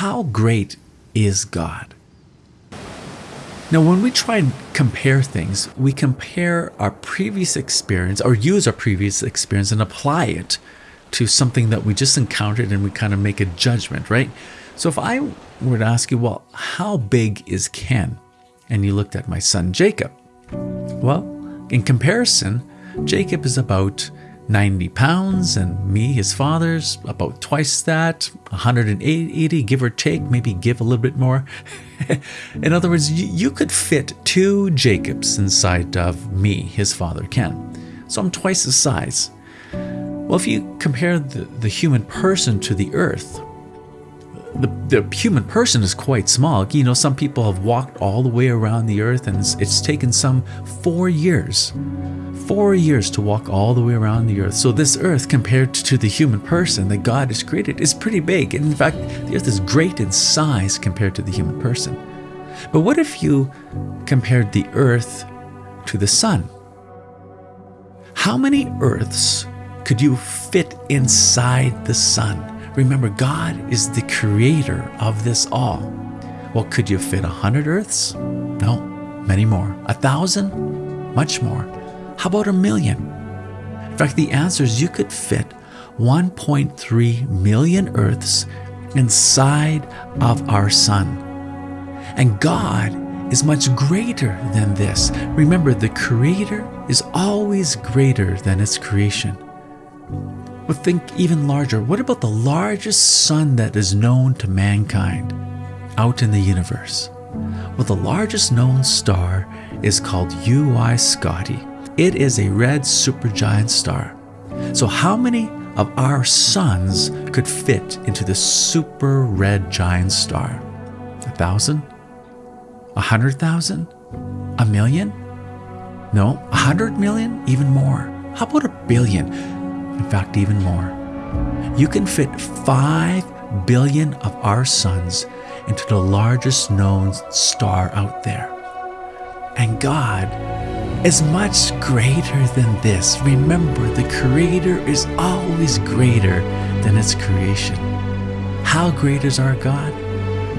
how great is God? Now, when we try and compare things, we compare our previous experience or use our previous experience and apply it to something that we just encountered and we kind of make a judgment, right? So if I were to ask you, well, how big is Ken? And you looked at my son Jacob. Well, in comparison, Jacob is about 90 pounds, and me, his father's, about twice that, 180, give or take, maybe give a little bit more. In other words, you, could fit two Jacobs inside of me, his father, Ken. So I'm twice the size. Well, if you compare the, the human person to the earth, the, the human person is quite small. You know, some people have walked all the way around the earth, and it's, it's taken some four years four years to walk all the way around the earth. So this earth compared to the human person that God has created is pretty big. And in fact, the earth is great in size compared to the human person. But what if you compared the earth to the sun? How many earths could you fit inside the sun? Remember, God is the creator of this all. Well, could you fit a hundred earths? No, many more. A thousand? Much more. How about a million? In fact, the answer is you could fit 1.3 million Earths inside of our sun. And God is much greater than this. Remember, the Creator is always greater than its creation. But think even larger. What about the largest sun that is known to mankind out in the universe? Well, the largest known star is called UY Scuti. It is a red supergiant star. So, how many of our suns could fit into the super red giant star? A thousand? A hundred thousand? A million? No, a hundred million? Even more. How about a billion? In fact, even more. You can fit five billion of our suns into the largest known star out there. And God is much greater than this. Remember, the Creator is always greater than its creation. How great is our God?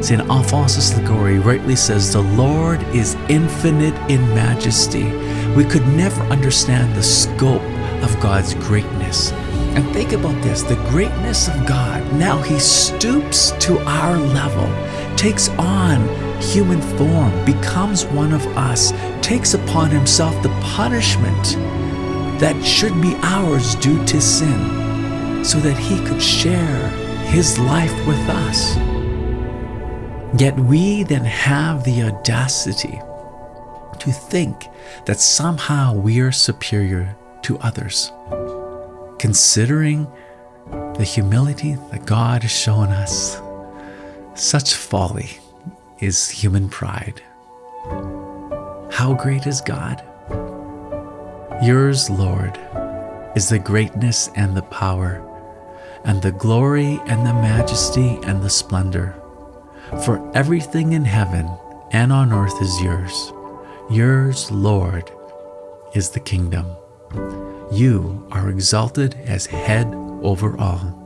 St. Alphonsus Liguori rightly says, The Lord is infinite in majesty. We could never understand the scope of God's greatness. And think about this the greatness of God. Now He stoops to our level, takes on human form, becomes one of us, takes upon himself the punishment that should be ours due to sin, so that he could share his life with us. Yet we then have the audacity to think that somehow we are superior to others, considering the humility that God has shown us. Such folly is human pride. How great is God? Yours, Lord, is the greatness and the power, and the glory and the majesty and the splendor. For everything in heaven and on earth is yours. Yours, Lord, is the kingdom. You are exalted as head over all.